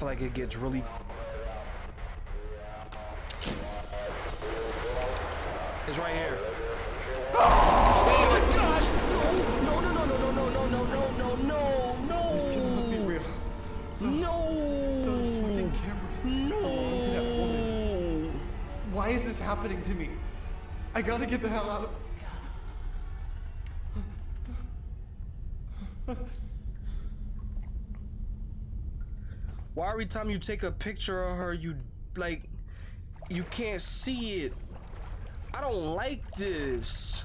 feel like it gets really. It's right here. Oh my gosh! No, no, no, no, no, no, no, no, no, no, no, This cannot be real. So, no. so this fucking camera No. to that woman. Why is this happening to me? I gotta get the hell out of. Why every time you take a picture of her, you like, you can't see it? I don't like this.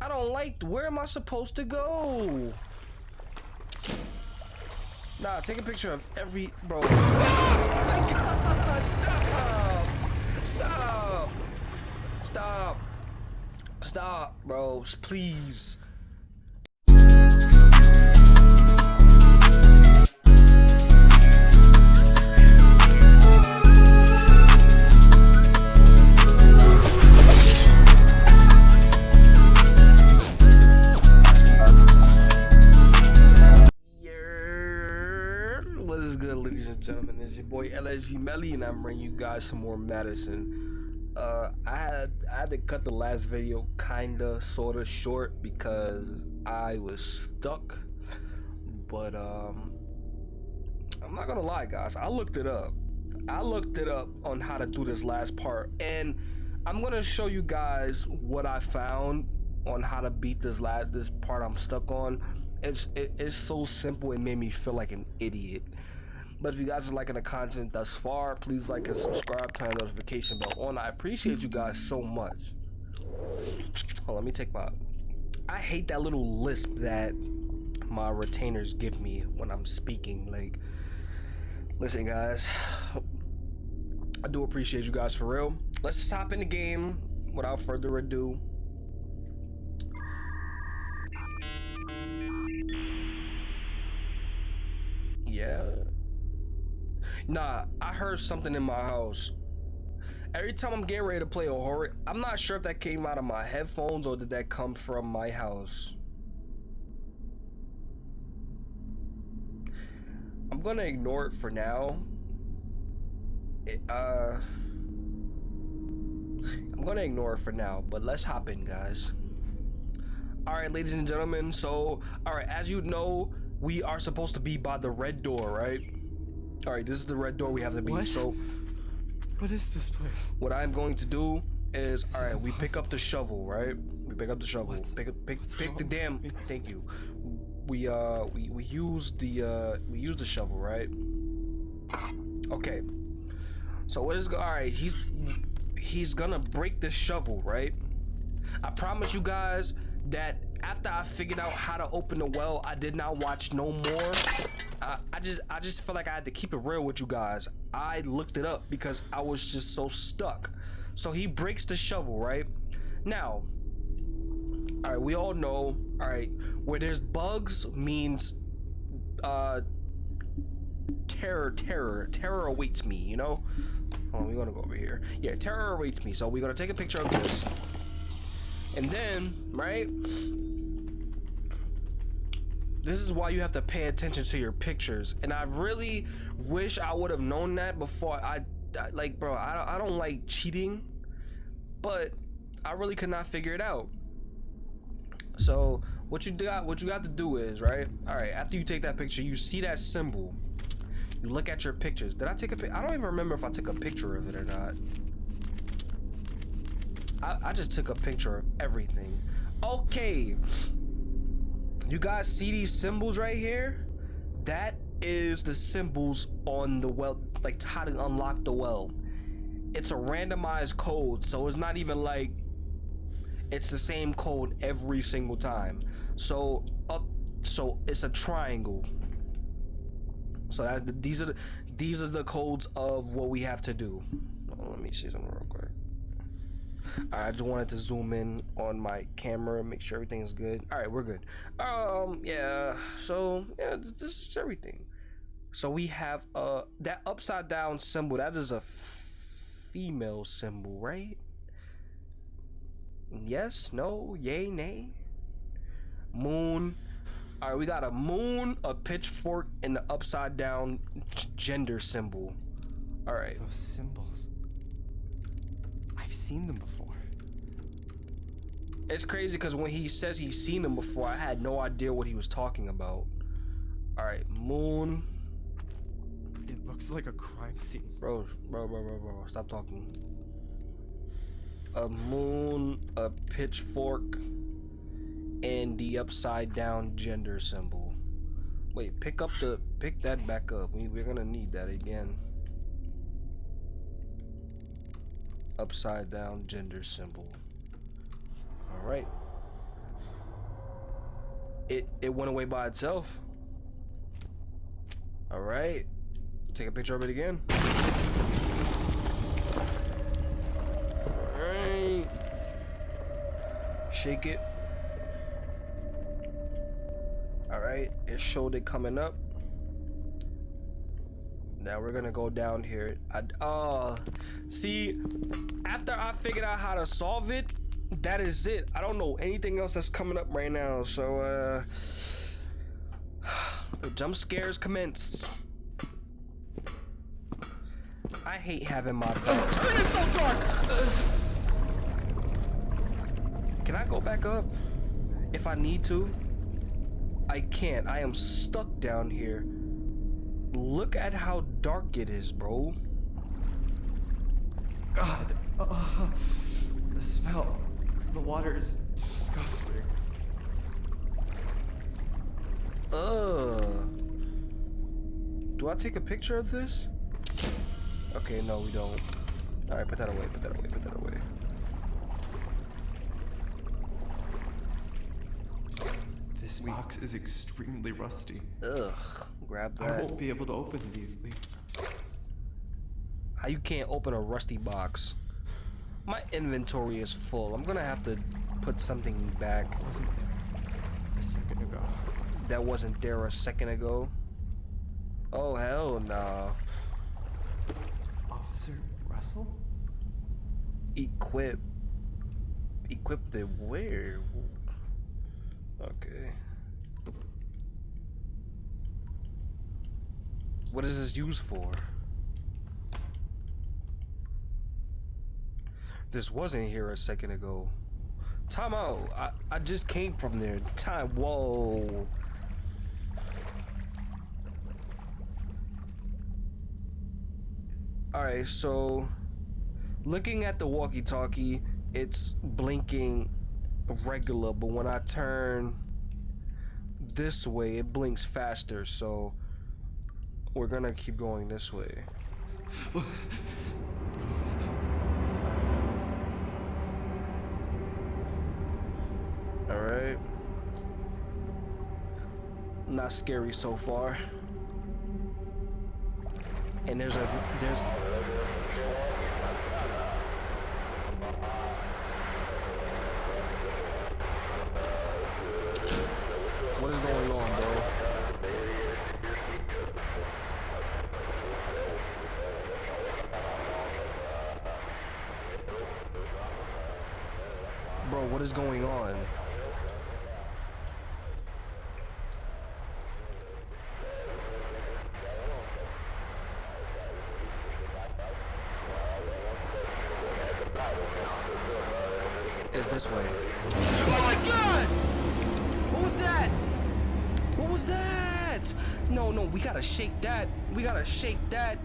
I don't like. Where am I supposed to go? Nah, take a picture of every bro. Oh my God, stop! Stop! Stop! Stop, bros, please. Boy LSG Melly, and I'm bringing you guys some more medicine. Uh, I had I had to cut the last video kinda sorta short because I was stuck. But um, I'm not gonna lie, guys. I looked it up. I looked it up on how to do this last part, and I'm gonna show you guys what I found on how to beat this last this part I'm stuck on. It's it, it's so simple. It made me feel like an idiot. But if you guys are liking the content thus far, please like and subscribe, turn the notification bell on. I appreciate you guys so much. On, let me take my. I hate that little lisp that my retainers give me when I'm speaking. Like, listen, guys. I do appreciate you guys for real. Let's just hop in the game without further ado. Yeah. Nah, I heard something in my house. Every time I'm getting ready to play a horror, I'm not sure if that came out of my headphones or did that come from my house. I'm gonna ignore it for now. It, uh, I'm gonna ignore it for now, but let's hop in, guys. All right, ladies and gentlemen. So, all right, as you know, we are supposed to be by the red door, right? All right, this is the red door we have to be. What? So, What is this place? what I'm going to do is, all right, we pick up the shovel, right? We pick up the shovel. What's- pick up, pick, what's pick the damn. Thank you. We uh, we we use the uh, we use the shovel, right? Okay. So what is all right? he's he's gonna break the shovel, right? I promise you guys that after I figured out how to open the well, I did not watch no more. Uh, I just I just feel like I had to keep it real with you guys. I looked it up because I was just so stuck. So he breaks the shovel, right? Now, all right, we all know, all right, where there's bugs means uh terror, terror, terror awaits me, you know? Oh, we're gonna go over here. Yeah, terror awaits me. So we're gonna take a picture of this. And then, right? This is why you have to pay attention to your pictures. And I really wish I would have known that before I, I like, bro, I, don't- I don't like cheating, but I really could not figure it out. So what you got, what you got to do is, right? All right, after you take that picture, you see that symbol. You look at your pictures. Did I take a pic? I don't even remember if I took a picture of it or not. I, I just took a picture of everything. Okay. You guys see these symbols right here? That is the symbols on the well, like how to unlock the well. It's a randomized code, so it's not even like it's the same code every single time. So up, so it's a triangle. So that these are the, these are the codes of what we have to do. Let me see something real quick. I just wanted to zoom in on my camera, make sure everything's good. All right, we're good. Um, yeah. So yeah, this, is everything. So we have uh that upside down symbol. That is a female symbol, right? Yes, no, yay, nay. Moon. All right, we got a moon, a pitchfork, and the upside down gender symbol. All right. Those symbols. I've seen them before. It's crazy because when he says he's seen them before, I had no idea what he was talking about. All right, moon. It looks like a crime scene. Bro, bro, bro, bro, bro, stop talking. A moon, a pitchfork, and the upside down gender symbol. Wait, pick up the, pick that back up. We, we're gonna need that again. Upside down gender symbol. All right. It it went away by itself. All right. Take a picture of it again. Alright. Shake it. Alright, it showed it coming up. Now we're gonna go down here. I, uh, see, after I figured out how to solve it, that is it. I don't know anything else that's coming up right now. So, uh, the jump scares commence. I hate having my. Turn it so dark. Can I go back up? If I need to. I can't. I am stuck down here. Look at how dark it is, bro. God. Uh, the smell. The water is disgusting. Ugh. Do I take a picture of this? Okay, no, we don't. Alright, put that away, put that away, put that away. This box is extremely rusty. Ugh. Grab I that. won't be able to open it easily. How you can't open a rusty box? My inventory is full. I'm gonna have to put something back It wasn't there a second ago. that wasn't there a second ago. Oh hell no. Officer Russell? Equip. Equip the where? Okay. What is this used for? This wasn't here a second ago. Out. I, I just came from there. Time. Whoa. Alright, so looking at the walkie talkie, it's blinking regular, but when I turn this way, it blinks faster. So we're gonna keep going this way. All right. Not scary so far. And there's a there's What is going on, bro? Bro, what is going on? It's this way. Oh my god! What was that? What was that? No, no, we gotta shake that. We gotta shake that.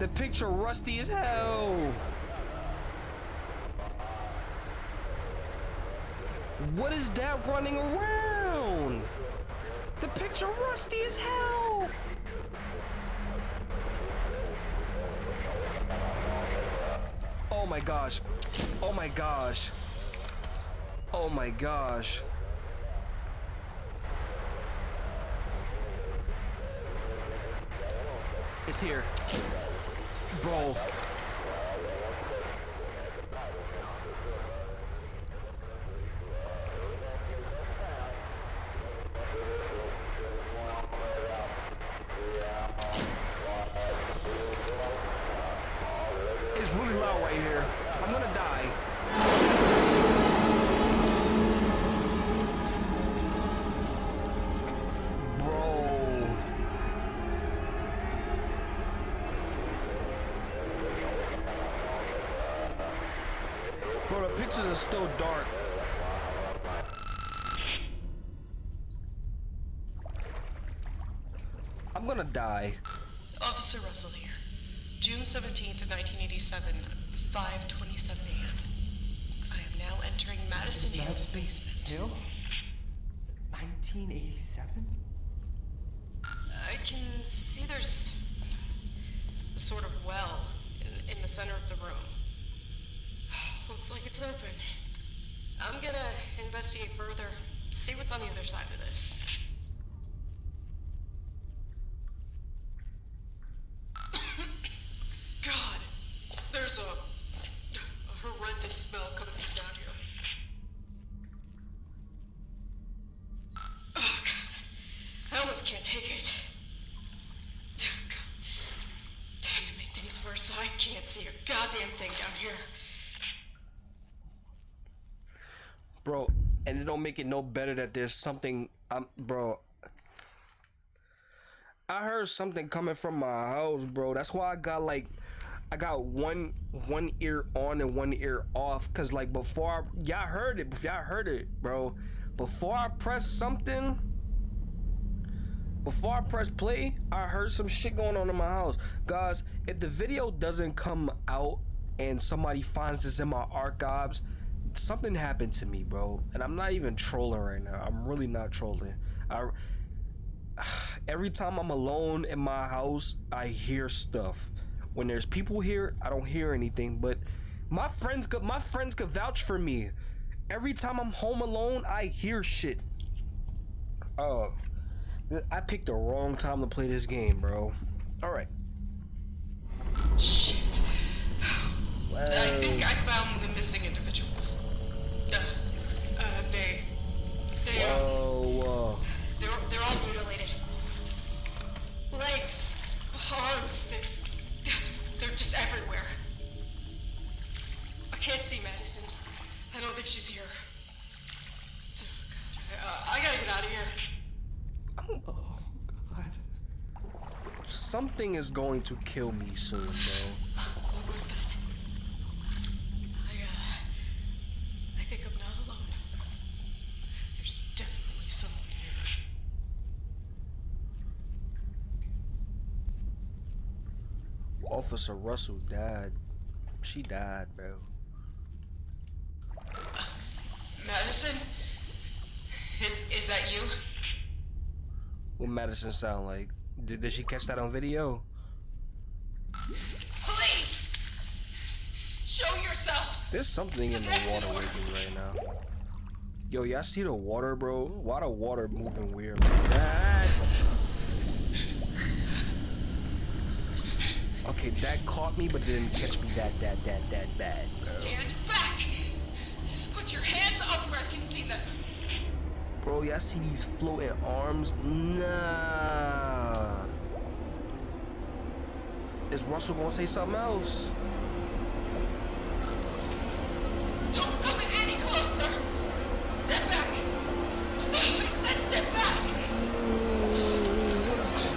The picture rusty as hell. What is that running around? The picture rusty as hell. Oh my gosh. Oh my gosh. Oh my gosh. It's here. Bro. It's really loud right here. I'm gonna die. Bro, the pictures are still dark. I'm gonna die. Officer Russell here. June 17th of 1987, 5.27 a.m. I am now entering Madison Hill's Madison basement. Hill? 1987? I can see there's a sort of well in, in the center of the room. Looks like it's open. I'm gonna investigate further, see what's on the other side of this. God, there's a, a horrendous smell coming from down here. Oh, God. I almost can't take it. Damn, to make things worse, I can't see a goddamn thing down here. Bro, and it don't make it no better that there's something I'm bro. I heard something coming from my house, bro. That's why I got like I got one one ear on and one ear off cuz like before y'all heard it, y'all heard it, bro. Before I press something before I press play, I heard some shit going on in my house. Guys, if the video doesn't come out and somebody finds this in my archives, something happened to me, bro. And I'm not even trolling right now. I'm really not trolling. I every time I'm alone in my house, I hear stuff. When there's people here, I don't hear anything, but my friends could my friends could vouch for me. Every time I'm home alone, I hear shit. Oh, I picked the wrong time to play this game, bro. All right. Shit. I think I found the missing individuals. Uh, uh, they. They are. Whoa, whoa. They're, they're all mutilated. Legs, arms, they're, they're just everywhere. I can't see Madison. I don't think she's here. Uh, I gotta get out of here. Oh, God. Something is going to kill me soon, bro. What was that? I, uh, I think I'm not alone. There's definitely someone here. Officer Russell died. She died, bro. Madison? Is, is that you? What Madison sound like? Did, did she catch that on video? Police! Show yourself! There's something in the water with me right now. Yo, y'all see the water, bro? Why the water moving weird like that? Okay, that caught me, but it didn't catch me that, that, that, that bad. Stand back! Put your hands up where I can see them. Bro, y'all see these floating arms? Nah. Is Russell gonna say something else? Don't come any closer! Step back! I said step back! What is going on?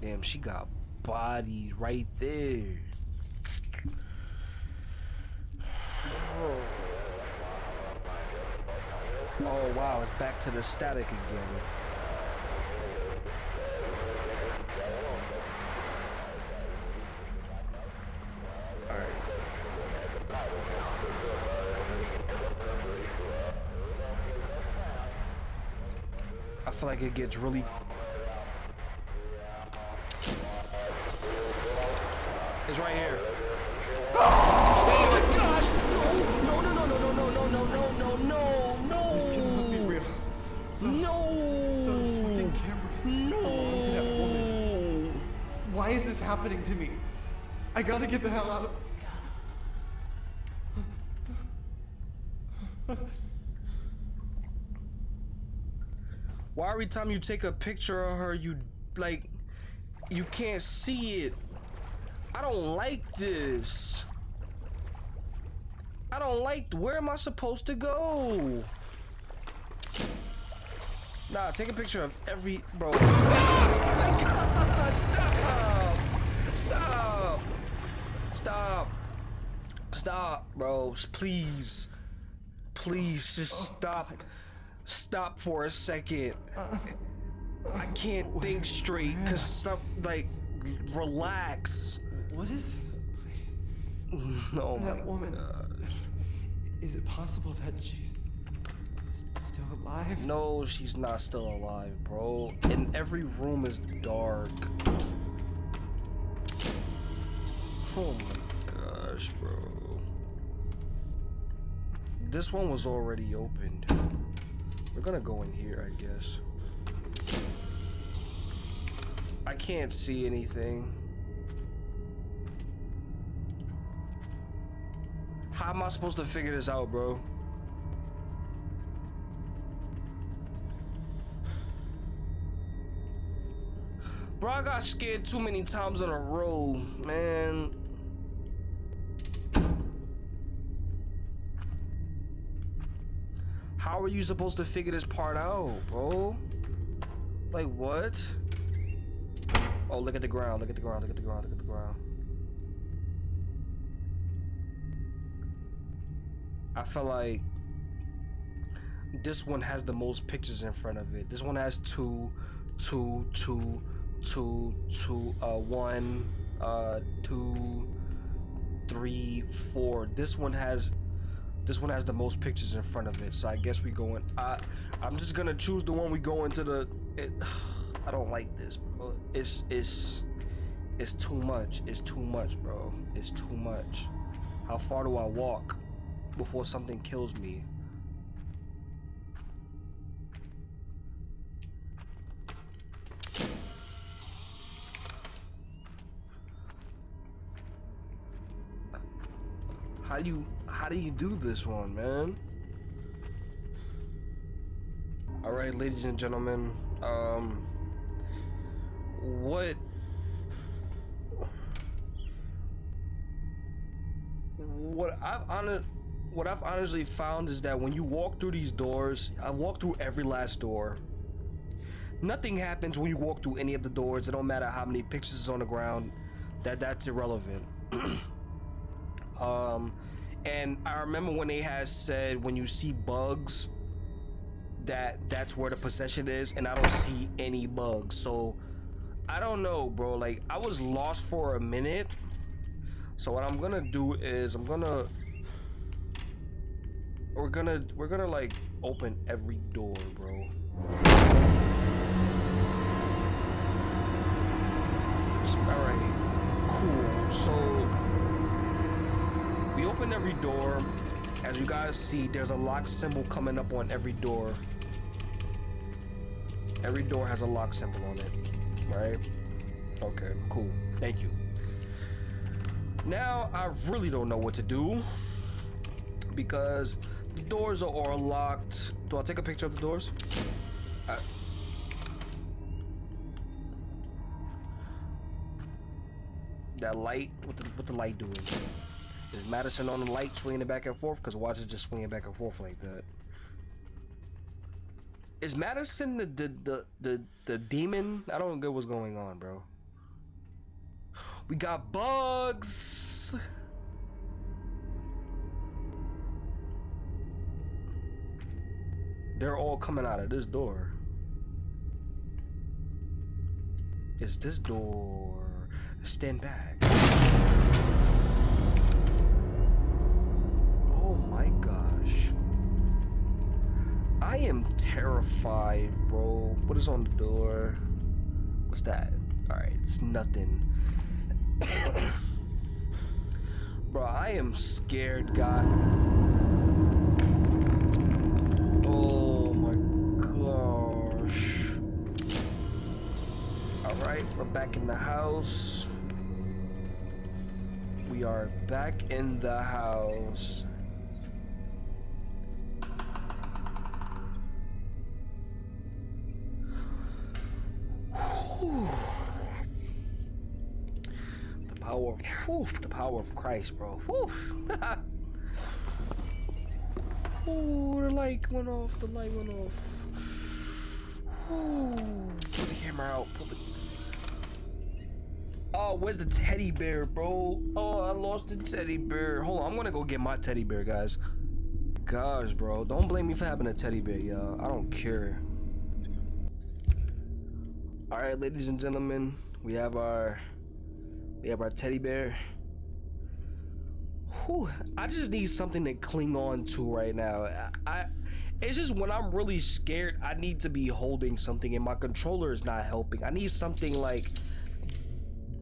Damn, she got bodied right there. Oh wow, it's back to the static again. I feel like it gets really It's right here. Happening to me? I gotta get the hell out of. Why every time you take a picture of her, you like, you can't see it? I don't like this. I don't like. Where am I supposed to go? Nah, take a picture of every bro. Oh my god! Stop! Stop! Stop! Stop, bro. Please. Please just stop. Stop for a second. I can't think straight cuz stuff like relax. What is this place? Oh my That woman. god. Is it possible that she's still alive? No, she's not still alive, bro. And every room is dark. Oh my gosh, bro. This one was already opened. We're gonna go in here, I guess. I can't see anything. How am I supposed to figure this out, bro? Bro, I got scared too many times in a row, man. How are you supposed to figure this part out, bro? Like, what? Oh, look at the ground, look at the ground, look at the ground, look at the ground. I feel like this one has the most pictures in front of it. This one has two, two, two, two, two, uh, one, uh, two, three, four. This one has, this one has the most pictures in front of it. So I guess we going. I, I'm just gonna choose the one we go into the. It, I don't like this, bro. It's it's it's too much. It's too much, bro. It's too much. How far do I walk before something kills me? How do you how do you do this one, man? All right, ladies and gentlemen, um what what I've honest what I've honestly found is that when you walk through these doors, I walk through every last door. Nothing happens when you walk through any of the doors. It don't matter how many pictures is on the ground. That that's irrelevant. Um, and I remember when they had said when you see bugs, that that's where the possession is, and I don't see any bugs. So I don't know, bro. Like I was lost for a minute. So what I'm gonna do is I'm gonna we're gonna we're gonna like open every door, bro. All right, cool. So we open every door. As you guys see, there's a lock symbol coming up on every door. Every door has a lock symbol on it, right? Okay, cool. Thank you. Now, I really don't know what to do because the doors are all locked. Do I take a picture of the doors? I- that light, what the, what the light doing? Is Madison on the light swinging back and forth? Because watch it just swinging back and forth like that. Is Madison the the the the, the demon? I don't get what's going on, bro. We got bugs. They're all coming out of this door. Is this door stand back? My gosh. I am terrified, bro. What is on the door? What's that? Alright, it's nothing. bro, I am scared, God. Oh my gosh. Alright, we're back in the house. We are back in the house. The power of whew, the power of Christ, bro. Ooh, the light went off. The light went off. Ooh, the camera out. Pull the. Oh, where's the teddy bear, bro? Oh, I lost the teddy bear. Hold on, I'm gonna go get my teddy bear, guys. Gosh, bro, don't blame me for having a teddy bear, y'all. I don't care. All right, ladies and gentlemen, we have our we have our teddy bear. Whew, I just need something to cling on to right now. I, it's just when I'm really scared, I need to be holding something, and my controller is not helping. I need something like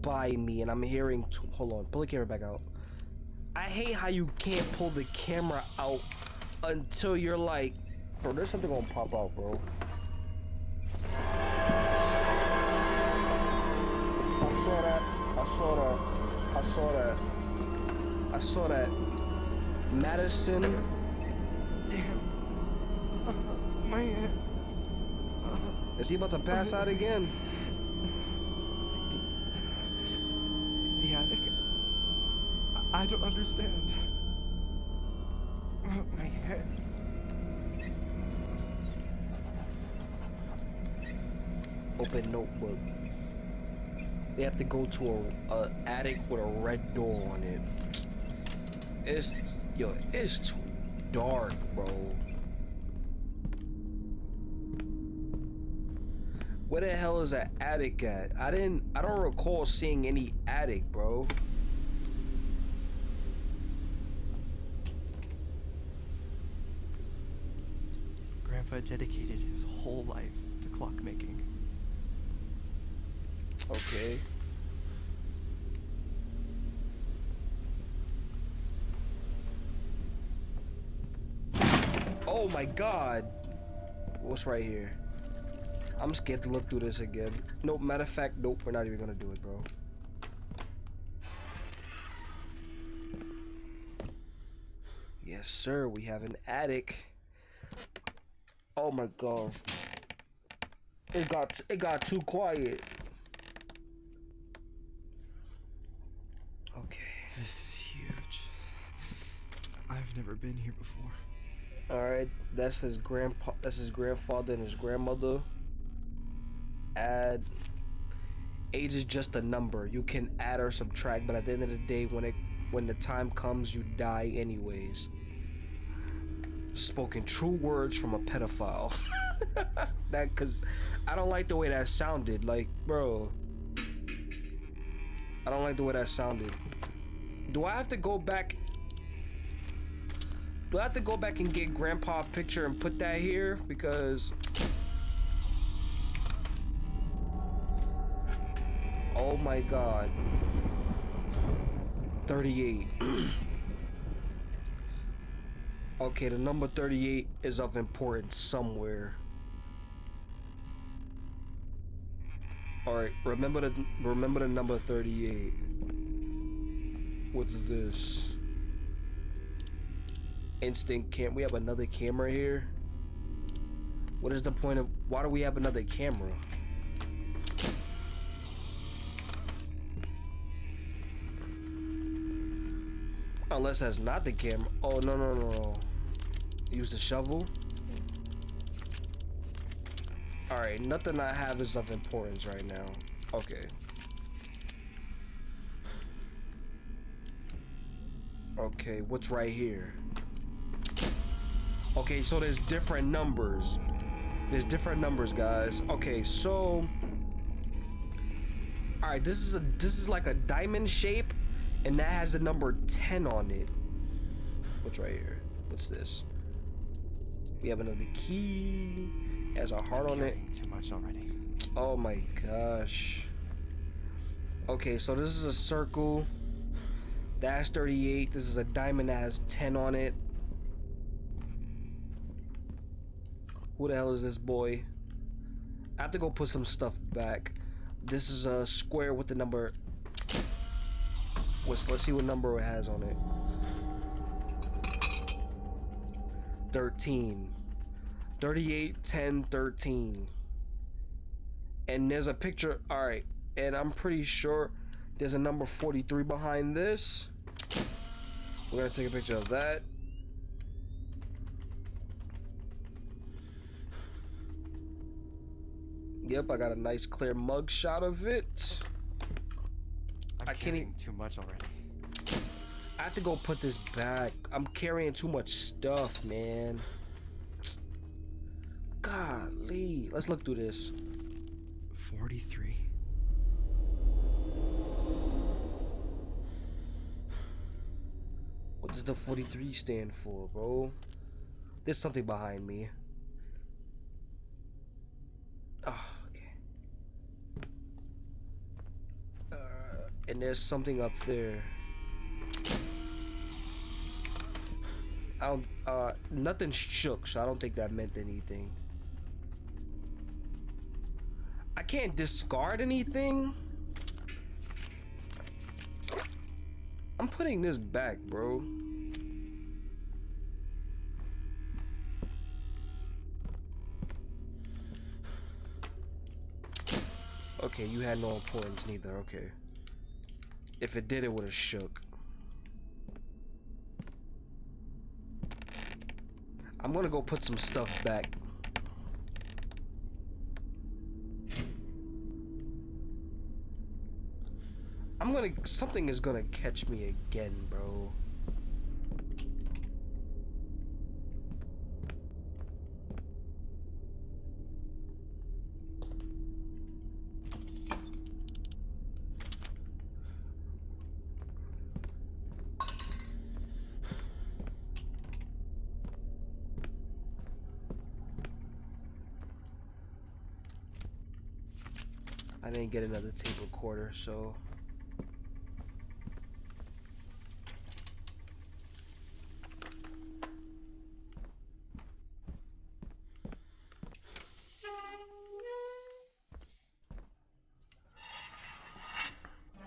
by me, and I'm hearing. T- hold on, pull the camera back out. I hate how you can't pull the camera out until you're like, bro. There's something gonna pop out, bro. I saw that. I saw that. I saw that. I saw that. Madison. Damn. Uh, my head. Is he about to pass out again? Yeah. I, I don't understand. Uh, My head. Open notebook. They have to go to a, a attic with a red door on it. It's yo, it's too dark, bro. Where the hell is that attic at? I didn't. I don't recall seeing any attic, bro. Grandpa dedicated his whole life to clockmaking. Okay. Oh my god. What's right here? I'm scared to look through this again. Nope, matter of fact, nope, we're not even gonna do it, bro. Yes, sir, we have an attic. Oh my god. It got it got too quiet. Okay. This is huge. I've never been here before. All right, that's his grandpa. That's his grandfather and his grandmother. Add. Age is just a number. You can add or subtract, but at the end of the day, when it when the time comes, you die anyways. Spoken true words from a pedophile. that cause I don't like the way that sounded. Like, bro. I don't like the way that sounded. Do I have to go back do I have to go back and get grandpa picture and put that here? Because... Oh my god. 38. okay, the number 38 is of importance somewhere. Alright, remember the remember the number 38. What's this? instant cam we have another camera here. What is the point of why do we have another camera? Unless that's not the camera oh no no no no. Use the shovel? All right nothing i have is of importance right now. Okay okay what's right here Okay, so there's different numbers. There's different numbers, guys. Okay, so All right, this is a this is like a diamond shape and that has the number 10 on it. What's right here? What's this? We have another key. It has a heart on it. Too much already. Oh my gosh. Okay, so this is a circle. That's 38. This is a diamond that has 10 on it. Who the hell is this boy? I have to go put some stuff back. This is a square with the number. Let's, let's see what number it has on it. 13. 38, 10, 13. And there's a picture. Alright. And I'm pretty sure there's a number 43 behind this. We're to take a picture of that. Yep, I got a nice clear mug shot of it. I'm I can't carrying e- too much already. I have to go put this back. I'm carrying too much stuff, man. Golly. Let's look through this. 43? Does the 43 stand for, bro? There's something behind me. Oh, okay. Uh, and there's something up there. I don't, uh, nothing shook, so I don't think that meant anything. I can't discard anything? I'm putting this back, bro. Okay, you had no importance neither, okay. If it did, it would have shook. I'm gonna go put some stuff back. I'm gonna something is gonna catch me again, bro. Get another tape recorder, so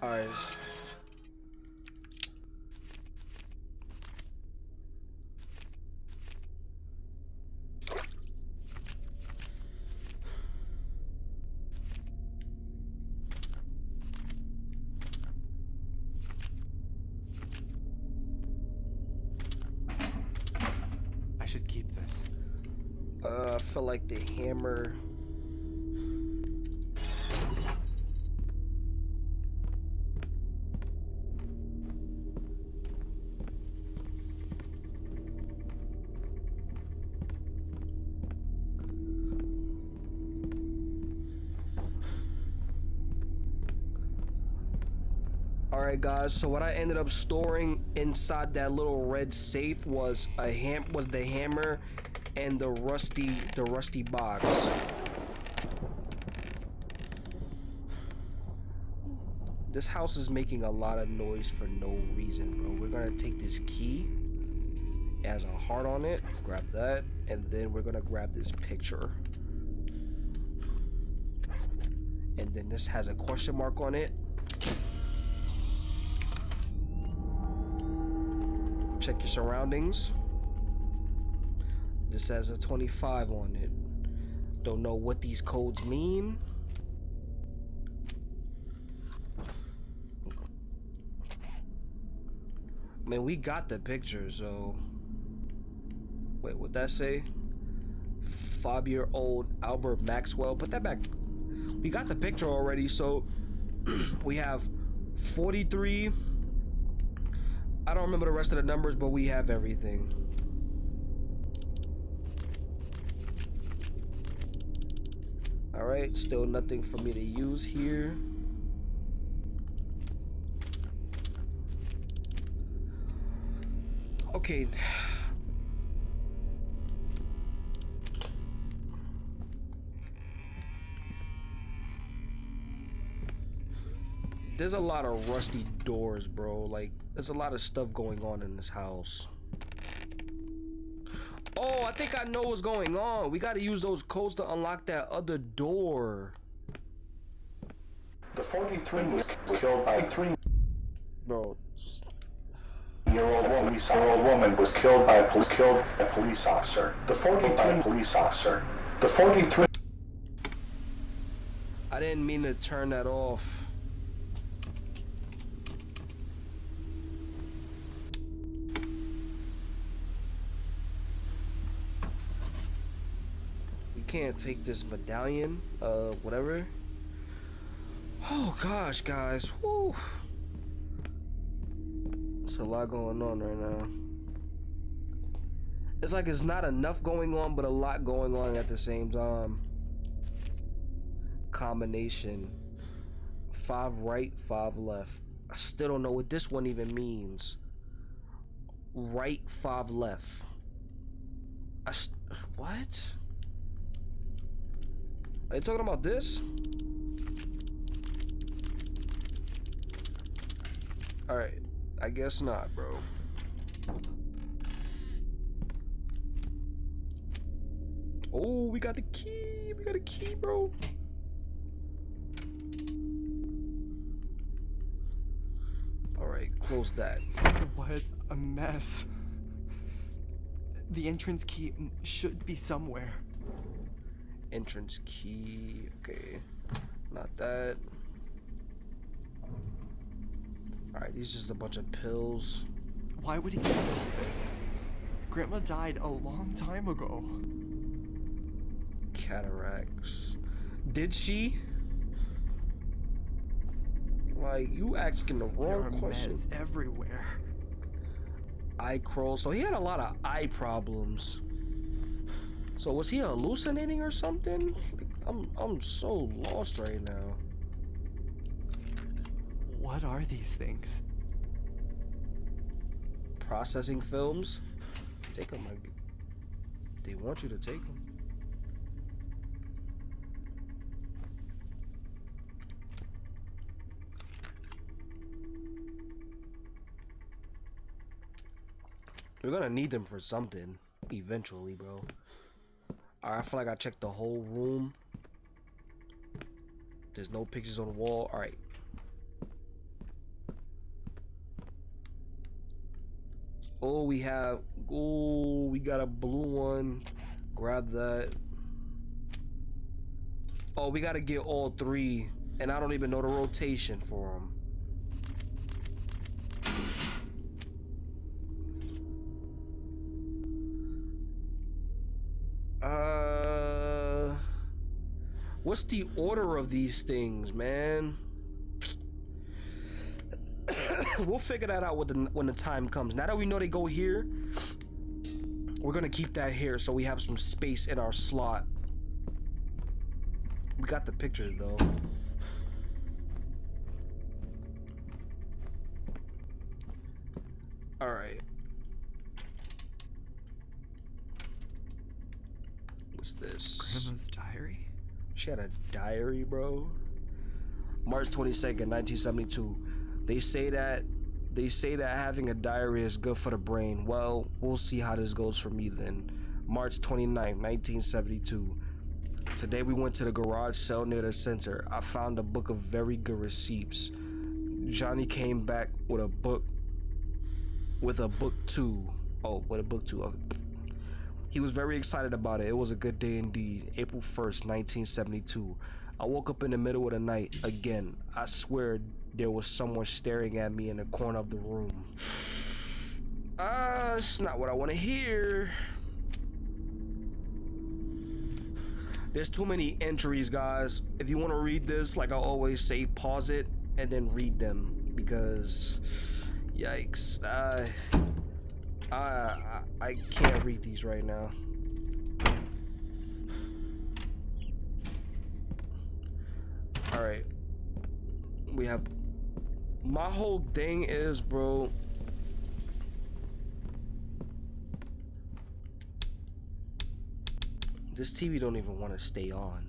Alright. I should keep this. Like the hammer. Alright guys, so what I ended up storing inside that little red safe was a ham was the hammer and the rusty the rusty box. This house is making a lot of noise for no reason, bro. We're gonna take this key. It has a heart on it. Grab that, and then we're gonna grab this picture. And then this has a question mark on it. Check your surroundings. This has a 25 on it. Don't know what these codes mean. I mean, we got the picture, so. Wait, what that say? Five year old Albert Maxwell. Put that back. We got the picture already, so we have 43. I don't remember the rest of the numbers, but we have everything. Alright, still nothing for me to use here. Okay. There's a lot of rusty doors, bro. Like, there's a lot of stuff going on in this house. Oh, I think I know what's going on. We gotta use those codes to unlock that other door. The 43 was killed by a three-year-old Bro, woman. Year-old woman was killed by a police killed by a police officer. The 43 police officer. The 43 I didn't mean to turn that off. Can't take this medallion, uh, whatever. Oh gosh, guys, whoo. There's a lot going on right now. It's like it's not enough going on, but a lot going on at the same time. Combination. Five right, five left. I still don't know what this one even means. Right, five left. I what? Are you talking about this? Alright, I guess not, bro. Oh, we got the key. We got a key, bro. Alright, close that. What a mess. The entrance key should be somewhere. Entrance key. Okay. Not that. Alright, these just a bunch of pills. Why would he keep all this? Grandma died a long time ago. Cataracts. Did she? Like, you asking the wrong There are question. meds everywhere. Eye curl. So he had a lot of eye problems. So was he hallucinating or something? I'm I'm so lost right now. What are these things? Processing films. Take them. Like, they want you to take them. We're gonna need them for something eventually, bro. Alright, I feel like I checked the whole room. There's no pictures on the wall. Alright. Oh, we have. Oh, we got a blue one. Grab that. Oh, we gotta get all three. And I don't even know the rotation for them. What's the order of these things, man? we'll figure that out the, when the time comes. Now that we know they go here, we're gonna keep that here so we have some space in our slot. We got the pictures though. All right. What's this? Grandma's diary? She had a diary, bro. March 22nd, 1972. They say that they say that having a diary is good for the brain. Well, we'll see how this goes for me then. March 29th, 1972. Today we went to the garage sale near the center. I found a book of very good receipts. Johnny came back with a book with a book too. Oh, with a book too. Okay. He was very excited about it. It was a good day indeed. April 1st, 1972. I woke up in the middle of the night again. I swear there was someone staring at me in the corner of the room. Ah, uh, it's not what I want to hear. There's too many entries, guys. If you want to read this, like I always say, pause it and then read them because, yikes, I, I, I, can't read these right now. All right, we have. My whole thing is, bro. This TV don't even want to stay on.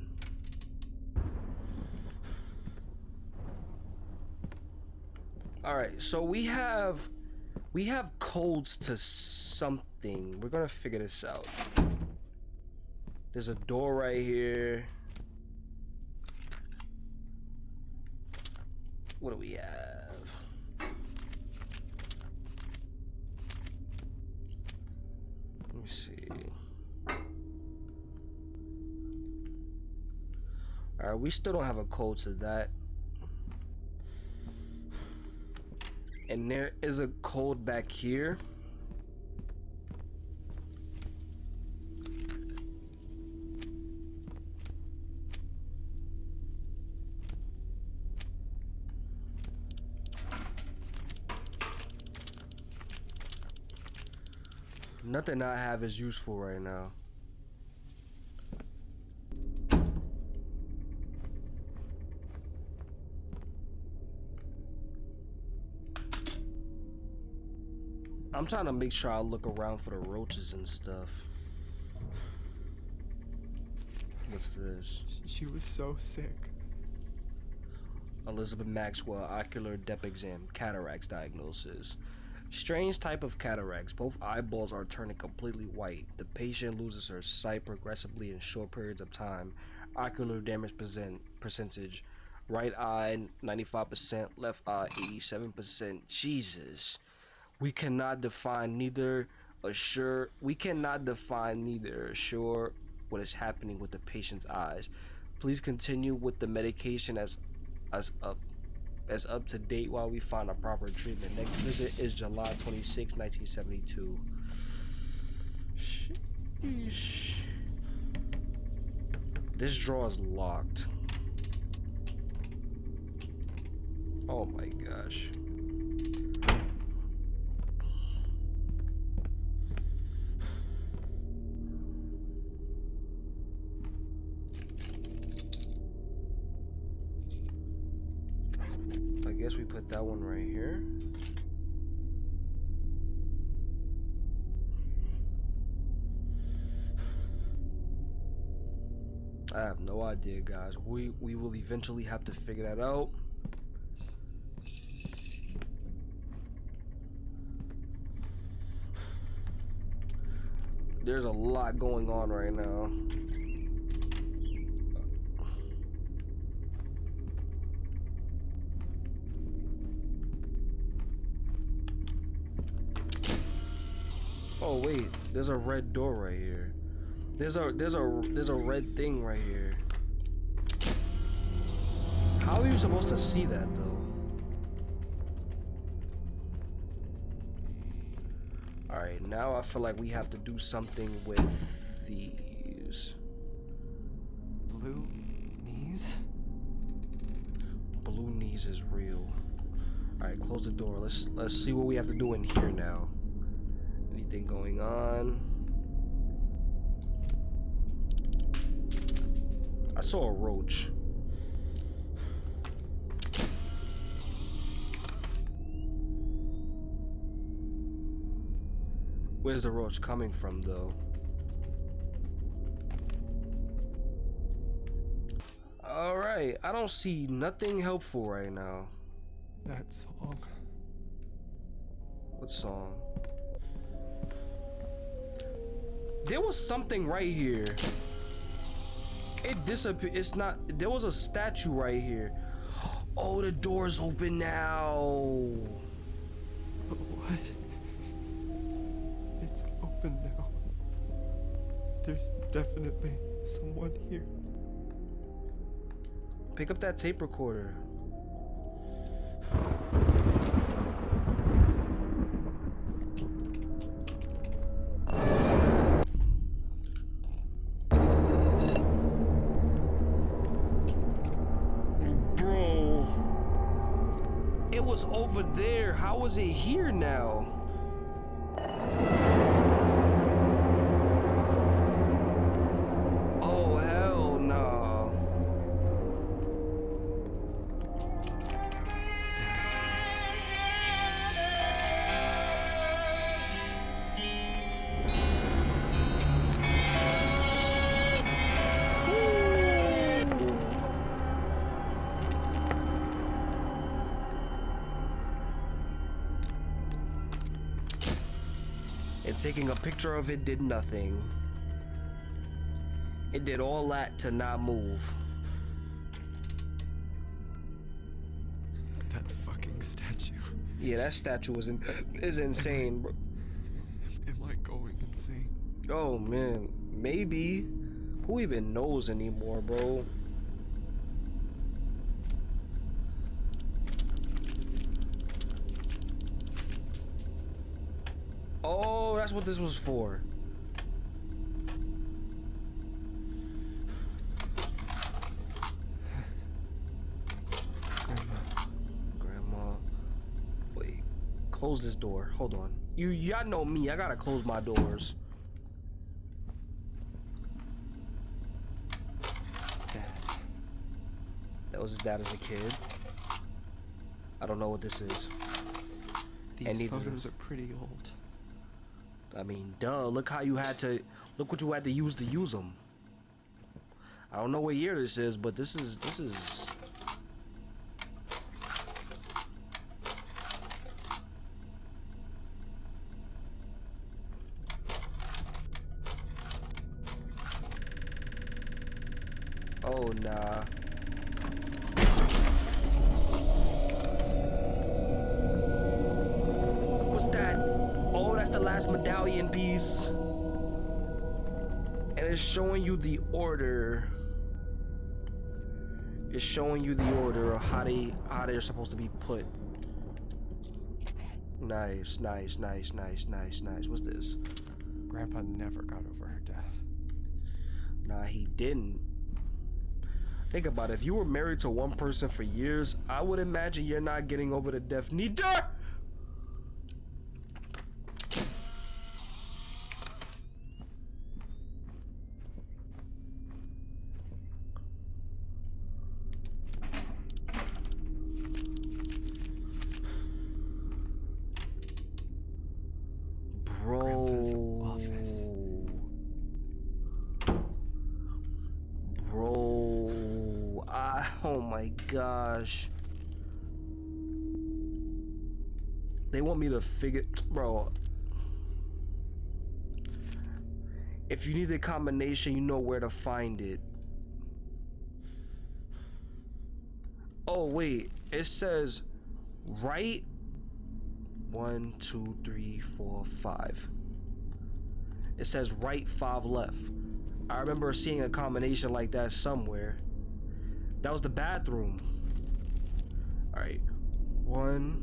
All right, so we have we have codes to something. We're to figure this out. There's a door right here. What do we have? Let me see. Alright, we still don't have a code to that. And there is a cold back here. Nothing I have is useful right now. I'm trying to make sure I look around for the roaches and stuff. What's this? She was so sick. Elizabeth Maxwell ocular depth exam, cataracts diagnosis. Strange type of cataracts. Both eyeballs are turning completely white. The patient loses her sight progressively in short periods of time. Ocular damage percent percentage. Right eye 95%, left eye 87%. Jesus. We cannot define neither assure we cannot define neither assure what is happening with the patient's eyes. Please continue with the medication as as up as up to date while we find a proper treatment. Next visit is July 26, 1972. Sheesh. This drawer is locked. Oh my gosh. That one right here. I have no idea, guys. We we will eventually have to figure that out. There's a lot going on right now. Oh wait, there's a red door right here. There's a there's a there's a red thing right here. How are you supposed to see that though? Alright, now I feel like we have to do something with these. Blue knees? Blue knees is real. Alright, close the door. Let's let's see what we have to do in here now. Anything going on? I saw a roach. Where's the roach coming from though? Alright, I don't see nothing helpful right now. That song. What song? There was something right here. It disappeared. It's not. There was a statue right here. Oh, the door's open now. What? It's open now. There's definitely someone here. Pick up that tape recorder. It was over there. How is it here now? Picture of it did nothing. It did all that to not move. That fucking statue. Yeah, that statue is in, is insane. bro. Am I going insane? Oh man, maybe. Who even knows anymore, bro? Oh, that's what this was for. Grandma. Grandma, wait, close this door. Hold on. You y'all know me. I gotta close my doors. Dad. That was his dad as a kid. I don't know what this is. These photos are pretty old. I mean, duh. Look how you had to. Look what you had to use to use them. I don't know what year this is, but this is this is. Oh nah. Showing you the order. It's showing you the order of how they how they're supposed to be put. Nice, nice, nice, nice, nice, nice. What's this? Grandpa never got over her death. Nah, he didn't. Think about it. If you were married to one person for years, I would imagine you're not getting over the death neither. Gosh. They want me to figure. Bro. If you need the combination, you know where to find it. Oh, wait. It says right one, two, three, four, five. It says right, five left. I remember seeing a combination like that somewhere. That was the bathroom. Alright. One.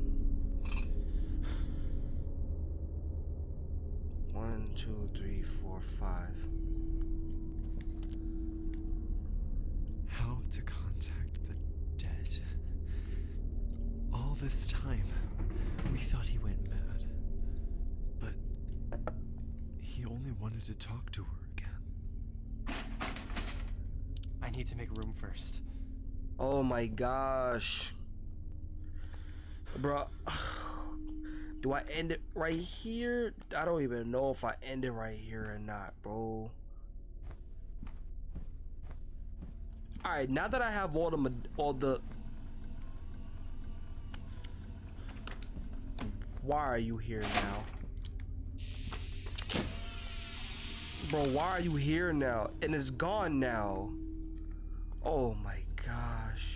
One, two, three, four, five. How to contact the dead. All this time, we thought he went mad. But he only wanted to talk to her again. I need to make room first. Oh my gosh. Bro. Do I end it right here? I don't even know if I end it right here or not, bro. Alright, now that I have all the all the Why are you here now? Bro, why are you here now? And it's gone now. Oh my gosh.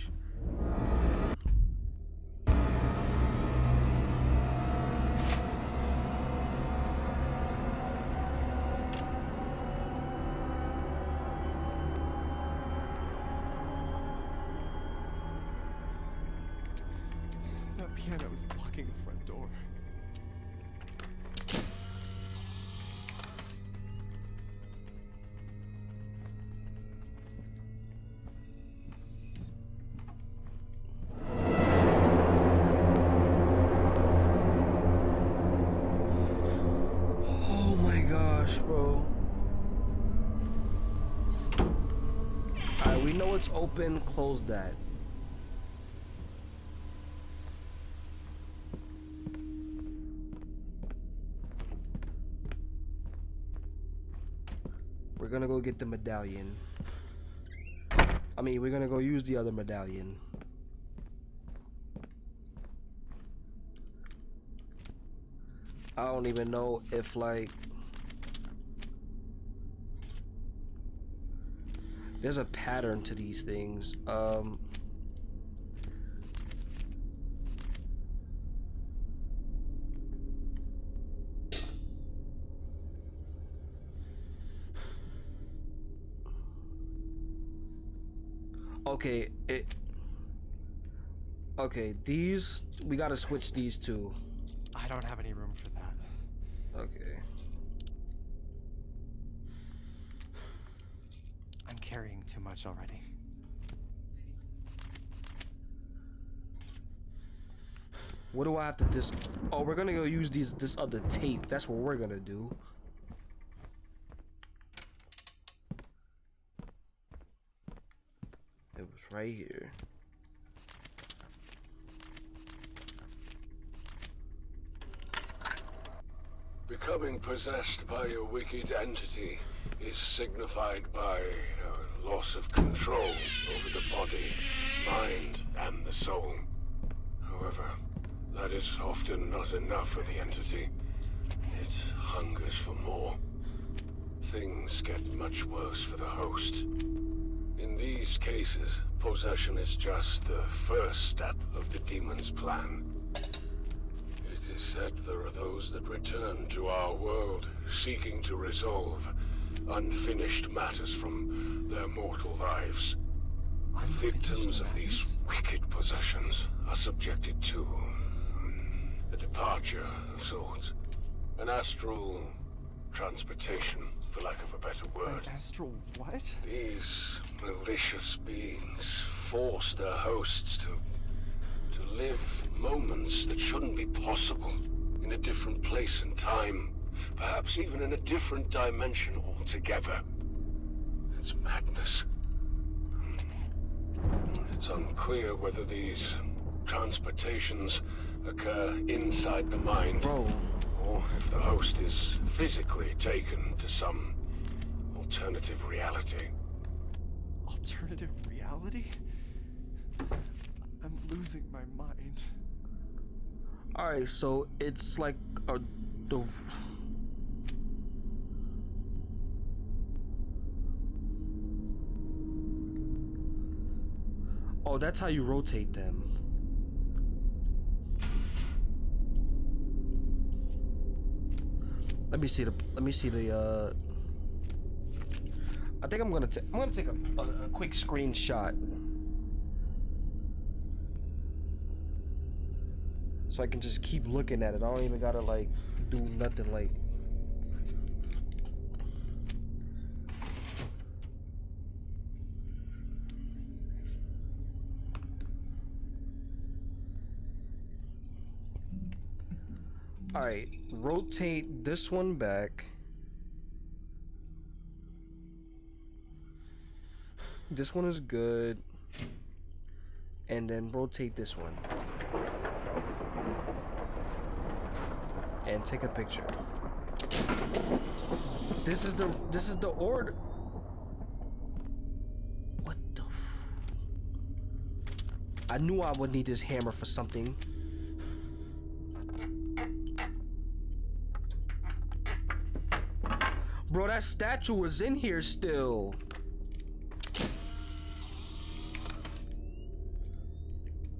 It's open. Close that. We're gonna go get the medallion. I mean, we're gonna go use the other medallion. I don't even know if like there's a pattern to these things. Um Okay, it Okay, these we got to switch these two. I don't have any room for that. Okay. Carrying too much already. What do I have to dis? Oh, we're gonna go use these this other tape. That's what we're gonna do. It was right here. Becoming possessed by a wicked entity is signified by a loss of control over the body, mind, and the soul. However, that is often not enough for the entity. It hungers for more. Things get much worse for the host. In these cases, possession is just the first step of the demon's plan. It is said there are those that return to our world, seeking to resolve unfinished matters from their mortal lives. Victims of these wicked possessions are subjected to hmm, a departure of sorts. An astral transportation, for lack of a better word. An astral what? These malicious beings force their hosts to to live moments that shouldn't be possible in a different place and time, perhaps even in a different dimension altogether. It's madness. It's unclear whether these transportations occur inside the mind, Bro, or if the host is physically taken to some alternative reality. Alternative reality? I'm losing my mind. Alright, so it's like a the Oh, that's how you rotate them. Let me see the let me see the uh I think I'm gonna take I'm gonna take a, a, a quick screenshot so I can just keep looking at it. I don't even gotta like do nothing like. All right, rotate this one back. This one is good. And then rotate this one. and take a picture. This is the this is the order. What the? F I knew I would need this hammer for something. Bro, that statue was in here still.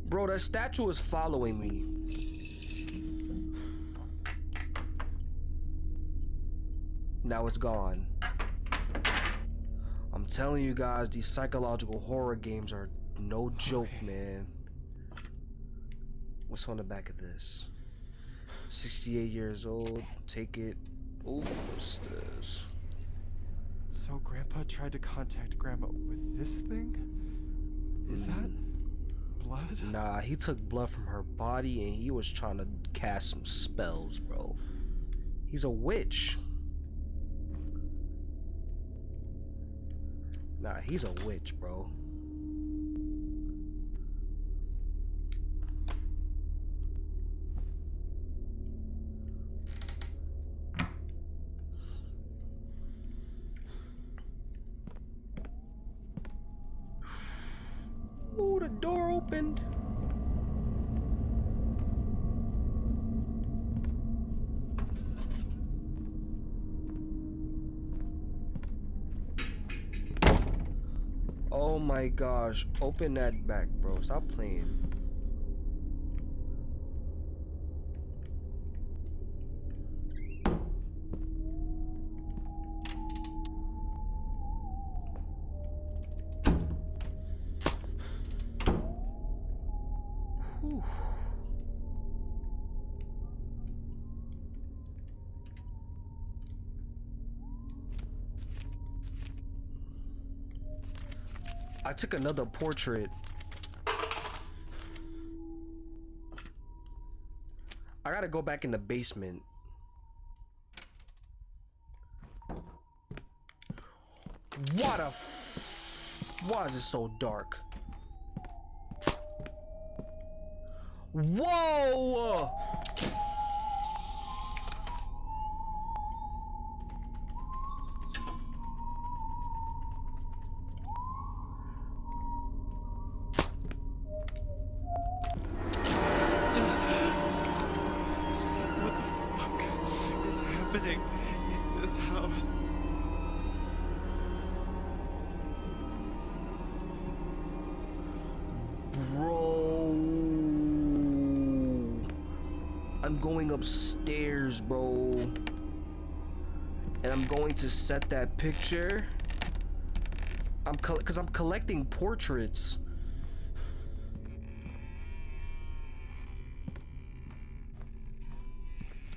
Bro, that statue is following me. Now it's gone. I'm telling you guys, these psychological horror games are no joke, Okay. man. What's on the back of this? 68 years old. Take it. Ooh, what's this? So Grandpa tried to contact Grandma with this thing? Is that blood? Nah, he took blood from her body and he was trying to cast some spells, bro. He's a witch. Nah, he's a witch, bro. Ooh, the door opened. Oh my gosh, open that back, bro. Stop playing. Took another portrait. I gotta go back in the basement. What a f- Why is it so dark? Whoa! Happening in this house? Bro. I'm going upstairs, bro. And I'm going to set that picture. I'm cuz I'm collecting portraits.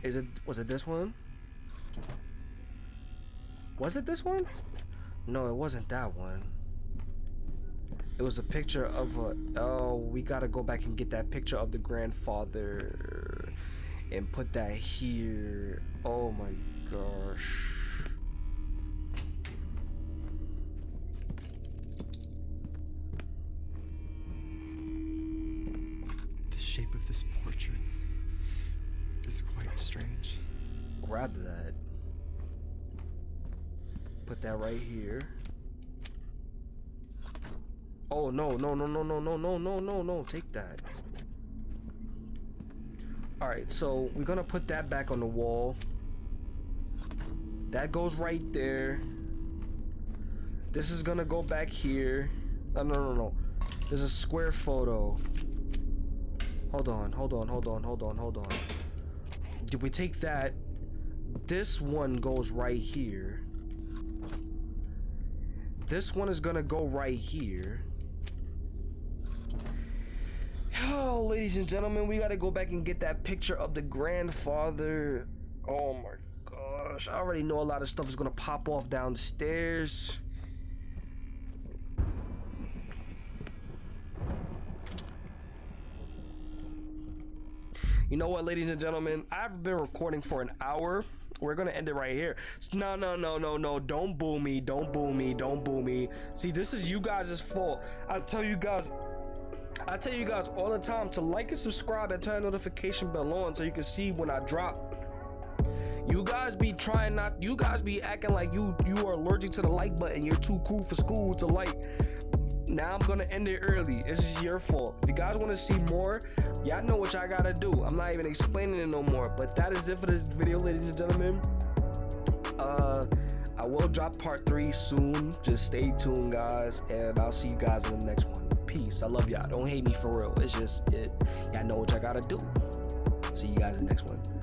Is it was it this one? Was it this one? No, it wasn't that one. It was a picture of a. Oh, we gotta go back and get that picture of the grandfather and put that here. Oh my gosh. Right here. Oh no no no no no no no no no no take that. Alright, so we're gonna put that back on the wall. That goes right there. This is gonna go back here. No no no no. There's a square photo. Hold on, hold on, hold on, hold on, hold on. Did we take that? This one goes right here. This one is gonna go right here. Oh, ladies and gentlemen, we gotta go back and get that picture of the grandfather. Oh my gosh, I already know a lot of stuff is gonna pop off downstairs. You know what, ladies and gentlemen? I've been recording for an hour. We're gonna end it right here. No, no, no, no, no. Don't boo me. Don't boo me. Don't boo me. See, this is you guys' fault. I tell you guys. I tell you guys all the time to like and subscribe and turn notification bell on so you can see when I drop. You guys be trying not. You guys be acting like you you are allergic to the like button. You're too cool for school to like. Now I'm gonna end it early. This is your fault. If you guys want to see more, y'all know what y'all gotta do. I'm not even explaining it no more. But that is it for this video, ladies and gentlemen. Uh, I will drop part three soon. Just stay tuned, guys, and I'll see you guys in the next one. Peace. I love y'all. Don't hate me for real. It's just it. Y'all know what y'all gotta do. See you guys in the next one.